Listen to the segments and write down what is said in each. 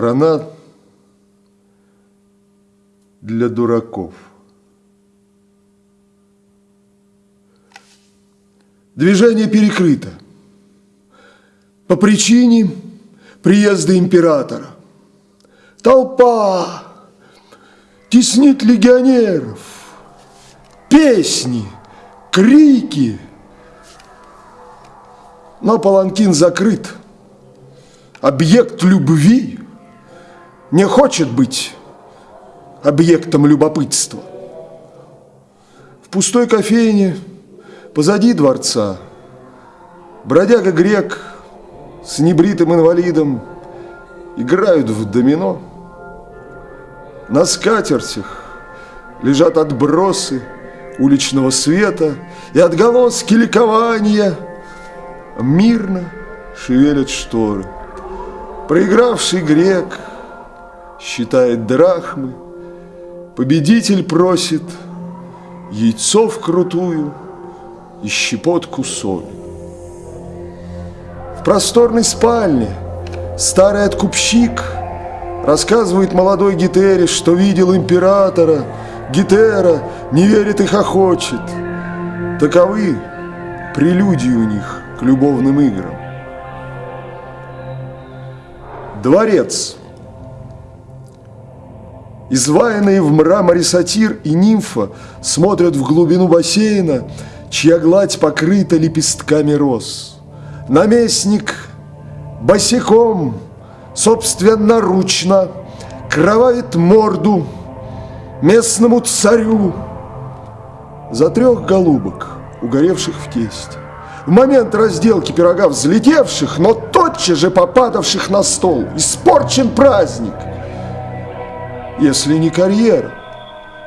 страна для дураков. Движение перекрыто по причине приезда императора. Толпа теснит легионеров, песни, крики. Но паланкин закрыт. Объект любви не хочет быть объектом любопытства. В пустой кофейне позади дворца бродяга грек с небритым инвалидом играют в домино. На скатертях лежат отбросы уличного света и отголоски ликования мирно шевелят шторы. Проигравший грек считает драхмы, победитель просит яйцо вкрутую и щепотку соли. В просторной спальне старый откупщик рассказывает молодой Гетере, что видел императора, Гетера, не верит и хохочет. Таковы прелюдии у них к любовным играм. Дворец. Изваянные в мраморе сатир и нимфа смотрят в глубину бассейна, чья гладь покрыта лепестками роз. Наместник босиком, собственноручно, кровавит морду местному царю за трех голубок, угоревших в тесте. В момент разделки пирога взлетевших, но тотчас же попадавших на стол. Испорчен праздник, если не карьера.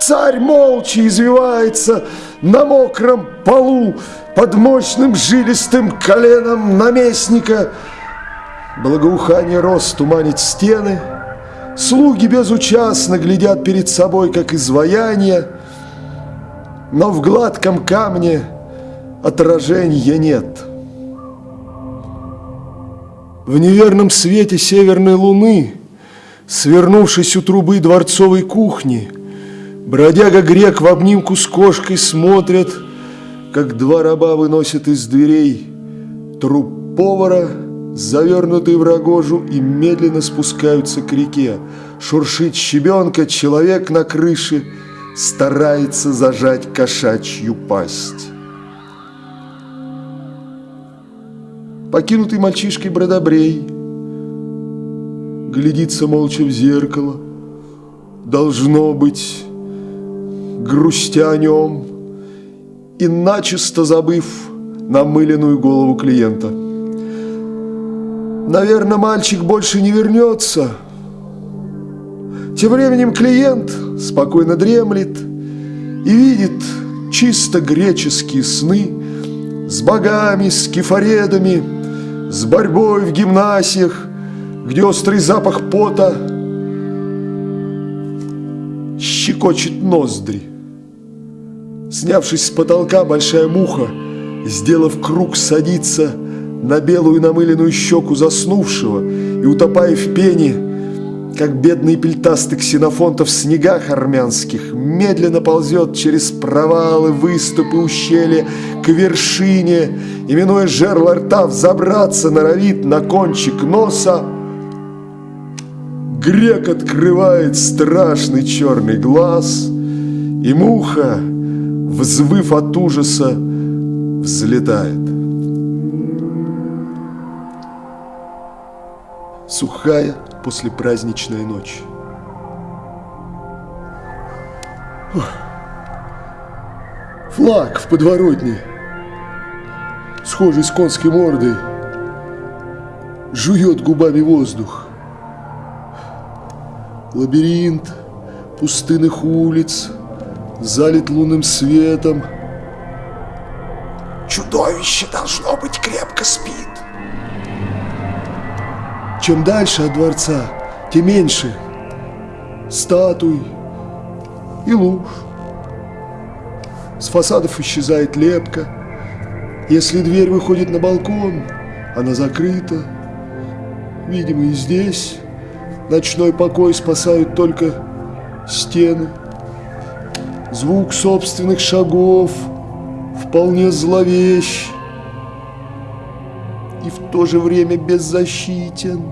Царь молча извивается на мокром полу под мощным жилистым коленом наместника. Благоухание роз туманит стены, слуги безучастно глядят перед собой, как изваяние, но в гладком камне отражения нет. В неверном свете северной луны, свернувшись у трубы дворцовой кухни, Бродяга-грек в обнимку с кошкой смотрят, как два раба выносят из дверей труп повара, завернутый в рогожу, и медленно спускаются к реке. Шуршит щебенка, человек на крыше старается зажать кошачью пасть. Покинутый мальчишкой бродобрей глядится молча в зеркало. Должно быть, грустя о нем и начисто забыв намыленную голову клиента. Наверное, мальчик больше не вернется. Тем временем клиент спокойно дремлет и видит чисто греческие сны с богами, с кефаредами, с борьбой в гимнасиях, где острый запах пота щекочет ноздри. Снявшись с потолка, большая муха, сделав круг, садится на белую намыленную щеку заснувшего и, утопая в пене, как бедный пельтастый ксенофонта в снегах армянских, медленно ползет через провалы, выступы, ущелья к вершине, именуя жерло рта, взобраться норовит на кончик носа. Грек открывает страшный черный глаз, и муха, взвыв от ужаса, взлетает. Сухая послепраздничная ночь. Флаг в подворотне, схожий с конской мордой, жует губами воздух. Лабиринт пустынных улиц, залит лунным светом. Чудовище, должно быть, крепко спит. Чем дальше от дворца, тем меньше статуй и луж. С фасадов исчезает лепка, Если дверь выходит на балкон, она закрыта. Видимо, и здесь ночной покой спасают только стены. Звук собственных шагов вполне зловещ и в то же время беззащитен.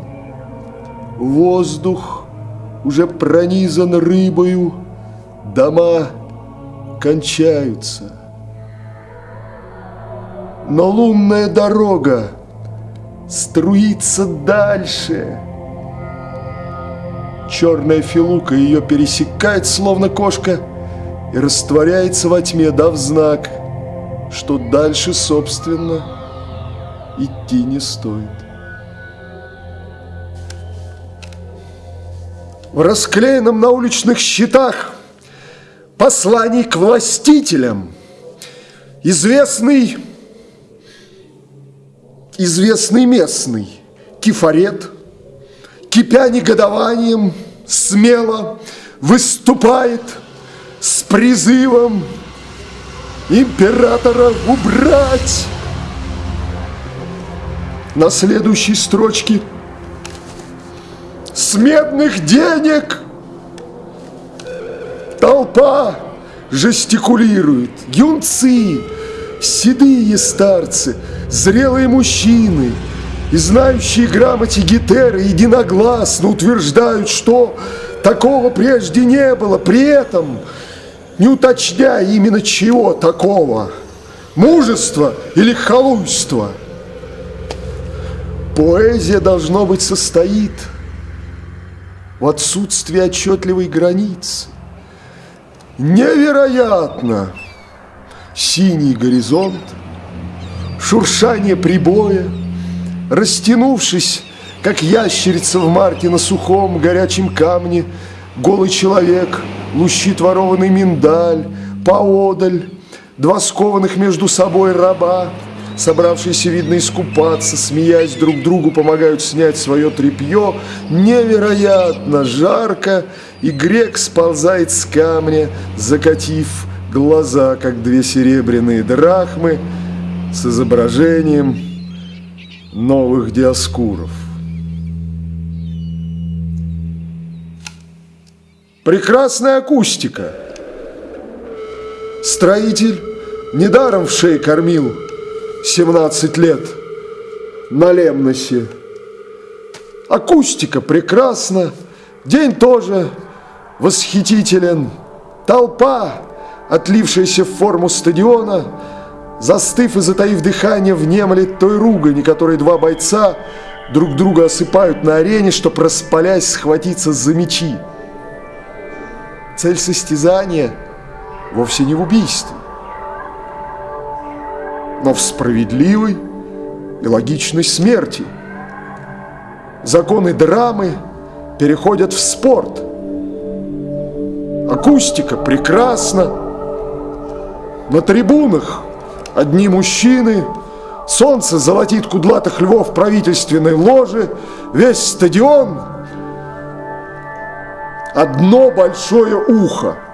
Воздух уже пронизан рыбою, дома кончаются. Но лунная дорога струится дальше. Черная филука ее пересекает, словно кошка, и растворяется во тьме, дав знак, что дальше, собственно, идти не стоит. В расклеенном на уличных щитах посланий к властителям известный, известный местный кефарет, кипя негодованием, смело выступает с призывом императора убрать на следующей строчке с медных денег. Толпа жестикулирует, юнцы, седые старцы, зрелые мужчины и знающие грамоте Гетеры единогласно утверждают, что такого прежде не было, при этом не уточняя именно чего такого, мужества или халуйства – Поэзия, должно быть, состоит в отсутствии отчетливой границы. Невероятно! Синий горизонт, шуршание прибоя, растянувшись, как ящерица в марте на сухом горячем камне, голый человек, лущит ворованный миндаль, поодаль, два скованных между собой раба – собравшиеся, видно, искупаться, смеясь друг другу, помогают снять свое тряпье. Невероятно жарко, и грек сползает с камня, закатив глаза, как две серебряные драхмы, с изображением новых диаскуров. Прекрасная акустика. Строитель недаром в шее кормил 17 лет на Лемносе. Акустика прекрасна, день тоже восхитителен. Толпа, отлившаяся в форму стадиона, застыв и затаив дыхание, внемлет той ругани, которой два бойца друг друга осыпают на арене, чтобы, распалясь, схватиться за мечи. Цель состязания вовсе не в убийстве но в справедливой и логичной смерти. Законы драмы переходят в спорт. Акустика прекрасна. На трибунах одни мужчины, солнце золотит кудлатых львов правительственной ложи, весь стадион – одно большое ухо –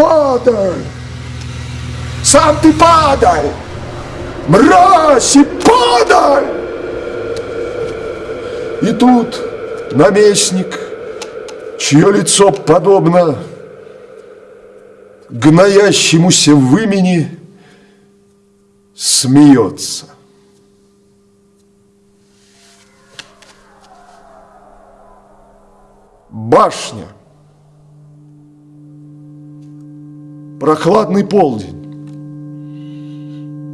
падай! Сам ты падай! Мразь и падай! И тут наместник, чье лицо подобно гноящемуся в имени, смеется. Башня – прохладный полдень,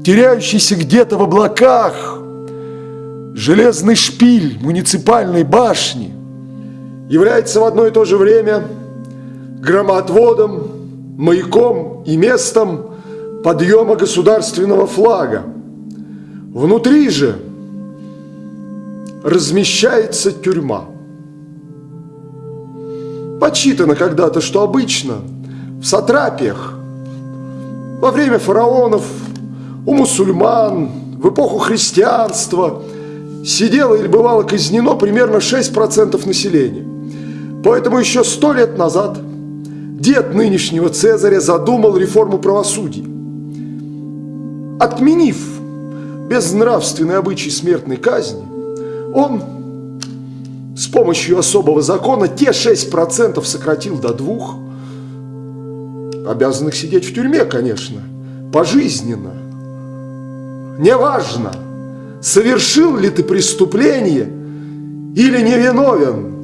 теряющийся где-то в облаках, железный шпиль муниципальной башни является в одно и то же время громоотводом, маяком и местом подъема государственного флага. Внутри же размещается тюрьма. Подсчитано когда-то, что обычно в сатрапиях во время фараонов, у мусульман, в эпоху христианства сидело или бывало казнено примерно 6% населения. Поэтому еще сто лет назад дед нынешнего Цезаря задумал реформу правосудия. Отменив безнравственный обычай смертной казни, он с помощью особого закона те 6% сократил до двух, обязанных сидеть в тюрьме, конечно, пожизненно. Неважно, совершил ли ты преступление или невиновен.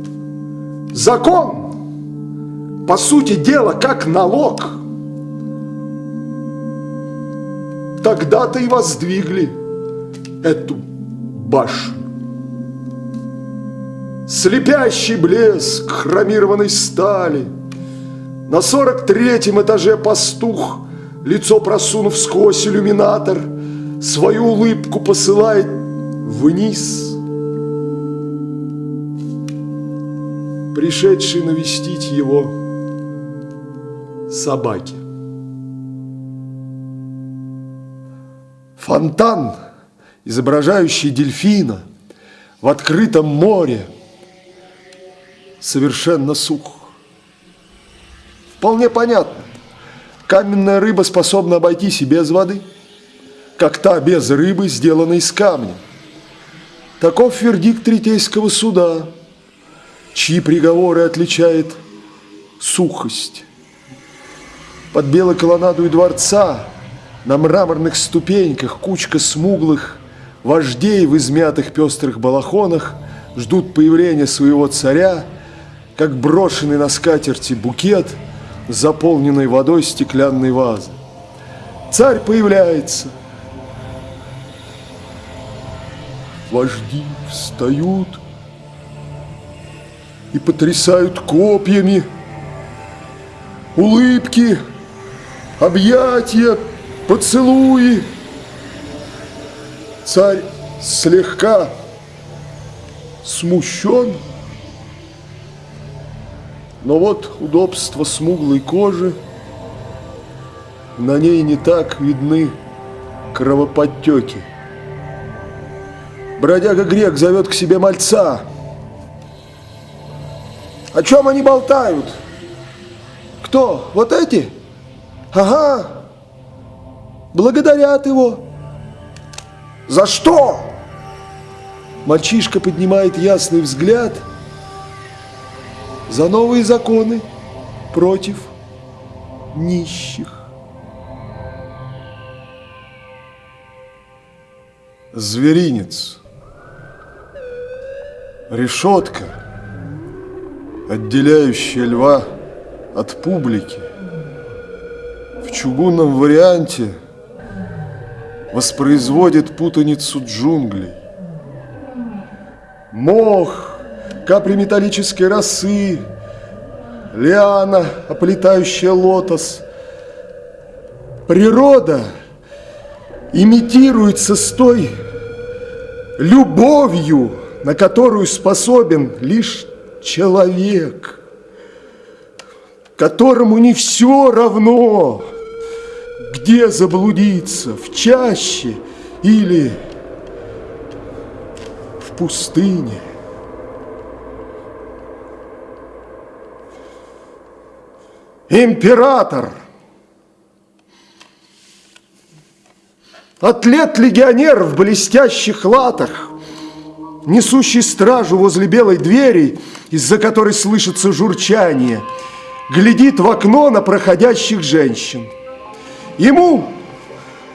Закон, по сути дела, как налог. Тогда-то и воздвигли эту башню. Слепящий блеск хромированной стали. На сорок третьем этаже пастух, лицо просунув сквозь иллюминатор, свою улыбку посылает вниз. Пришедший навестить его собаки. Фонтан, изображающий дельфина в открытом море, совершенно сух. Вполне понятно. Каменная рыба способна обойтись и без воды, как та без рыбы, сделанной из камня. Таков вердикт Третейского суда, чьи приговоры отличает сухость. Под белой колоннадой дворца на мраморных ступеньках кучка смуглых вождей в измятых пестрых балахонах ждут появления своего царя – как брошенный на скатерти букет, заполненный водой стеклянной вазы. Царь появляется. Вожди встают и потрясают копьями. Улыбки, объятия, поцелуи. Царь слегка смущен, но вот удобство смуглой кожи, на ней не так видны кровоподтеки. Бродяга грек зовет к себе мальца. О чем они болтают? Кто? Вот эти? Ага. Благодарят его. За что? Мальчишка поднимает ясный взгляд – за новые законы против нищих. Зверинец. Решетка, отделяющая льва от публики. В чугунном варианте воспроизводит путаницу джунглей. Мох – капли металлической росы, лиана, оплетающая лотос. Природа имитируется с той любовью, на которую способен лишь человек, которому не все равно, где заблудиться, в чаще или в пустыне. император, атлет-легионер в блестящих латах, несущий стражу возле белой двери, из-за которой слышится журчание, глядит в окно на проходящих женщин. Ему,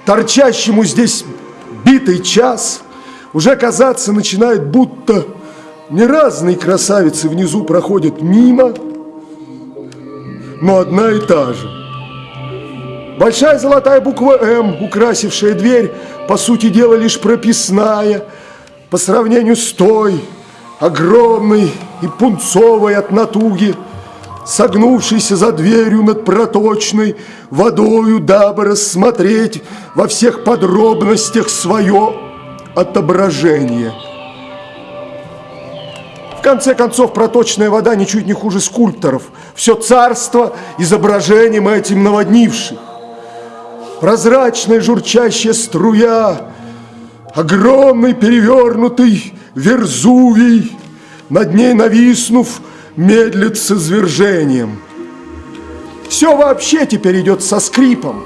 торчащему здесь битый час, уже казаться начинает, будто не разные красавицы внизу проходят мимо, но одна и та же. Большая золотая буква «М», украсившая дверь, по сути дела лишь прописная, по сравнению с той, огромной и пунцовой от натуги, согнувшейся за дверью над проточной водою, дабы рассмотреть во всех подробностях свое отображение – конце концов, проточная вода ничуть не хуже скульпторов. Все царство изображением этим наводнивших. Прозрачная журчащая струя, огромный перевернутый Верзувий, над ней нависнув, медлит с извержением. Все вообще теперь идет со скрипом.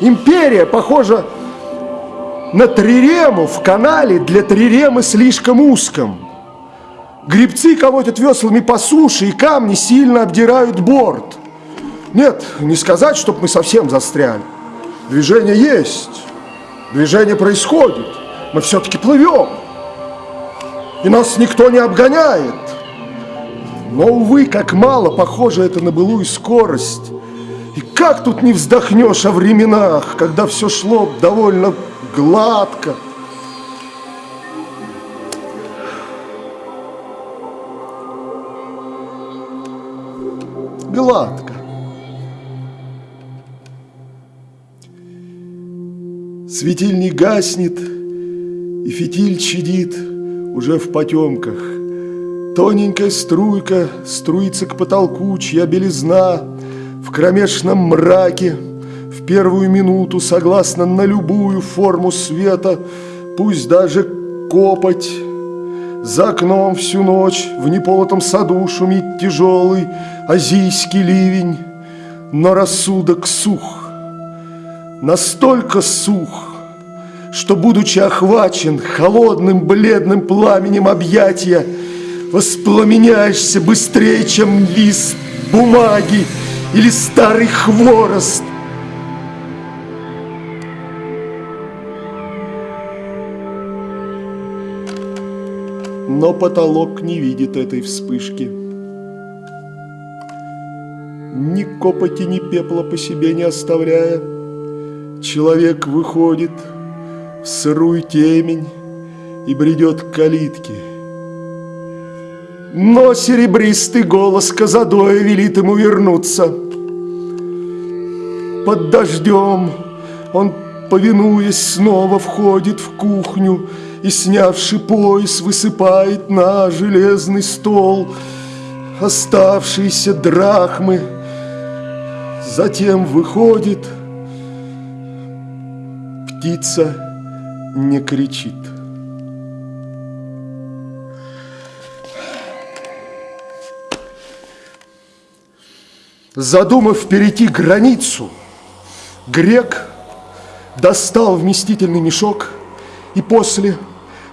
Империя похожа на трирему в канале для триремы слишком узком. Грибцы колотят веслами по суше, и камни сильно обдирают борт. Нет, не сказать, чтобы мы совсем застряли. Движение есть, движение происходит. Мы все-таки плывем, и нас никто не обгоняет. Но, увы, как мало похоже это на былую скорость. И как тут не вздохнешь о временах, когда все шло довольно гладко. Гладко. Светильник гаснет, и фитиль чадит уже в потемках. Тоненькая струйка струится к потолку, чья белизна в кромешном мраке в первую минуту согласна на любую форму света, пусть даже копоть. За окном всю ночь в неполотом саду шумит тяжелый азийский ливень, но рассудок сух, настолько сух, что, будучи охвачен холодным бледным пламенем объятия, воспламеняешься быстрее, чем лист бумаги или старый хворост. Но потолок не видит этой вспышки. Ни копоти, ни пепла по себе не оставляя, Человек выходит в сырую темень и бредет к калитке. Но серебристый голос Казадоя велит ему вернуться. Под дождем он, повинуясь, снова входит в кухню и, снявший пояс, высыпает на железный стол оставшиеся драхмы. Затем выходит, птица не кричит. Задумав перейти границу, грек достал вместительный мешок и после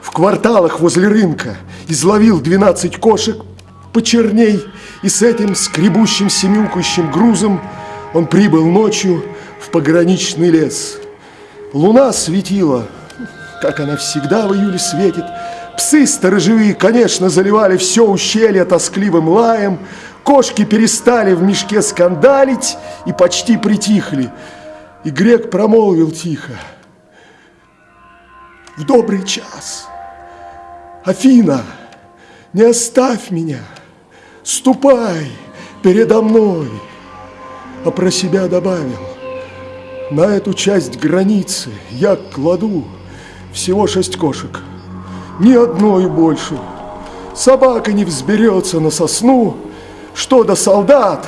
в кварталах возле рынка изловил 12 кошек почерней, и с этим скребущим семюкающим грузом он прибыл ночью в пограничный лес. Луна светила, как она всегда в июле светит. Псы сторожевые, конечно, заливали все ущелье тоскливым лаем, Кошки перестали в мешке скандалить и почти притихли. И грек промолвил тихо. В добрый час. Афина, не оставь меня. Ступай передо мной. А про себя добавил. На эту часть границы я кладу всего шесть кошек. Ни одной больше. Собака не взберется на сосну, что до солдат?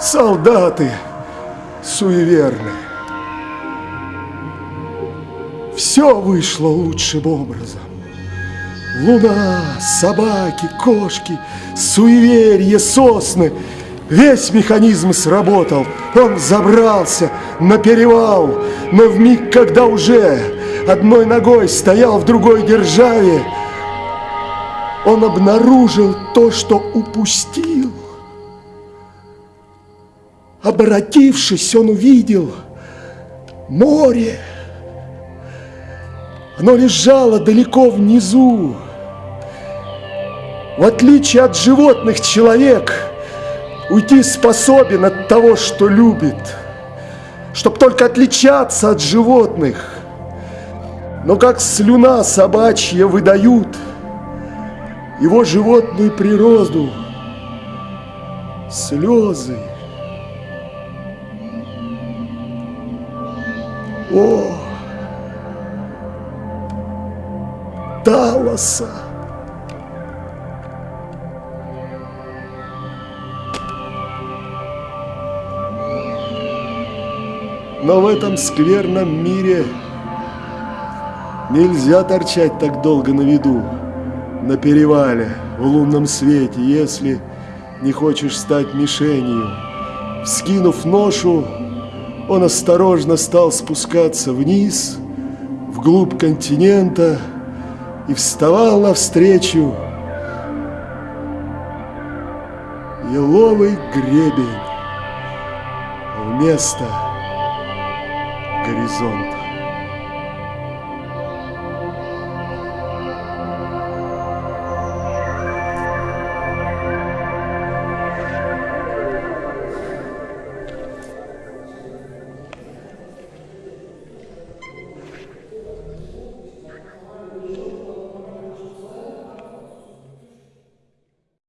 Солдаты суеверны. Все вышло лучшим образом. Луна, собаки, кошки, суеверие, сосны. Весь механизм сработал. Он забрался на перевал, но в миг, когда уже одной ногой стоял в другой державе, он обнаружил то, что упустил. Обратившись, он увидел море. Оно лежало далеко внизу. В отличие от животных, человек уйти способен от того, что любит, чтобы только отличаться от животных. Но как слюна собачья выдают – его животную природу, слезы. О, Талоса! Но в этом скверном мире нельзя торчать так долго на виду на перевале в лунном свете, если не хочешь стать мишенью. Вскинув ношу, он осторожно стал спускаться вниз, вглубь континента, и вставал навстречу еловый гребень вместо горизонта.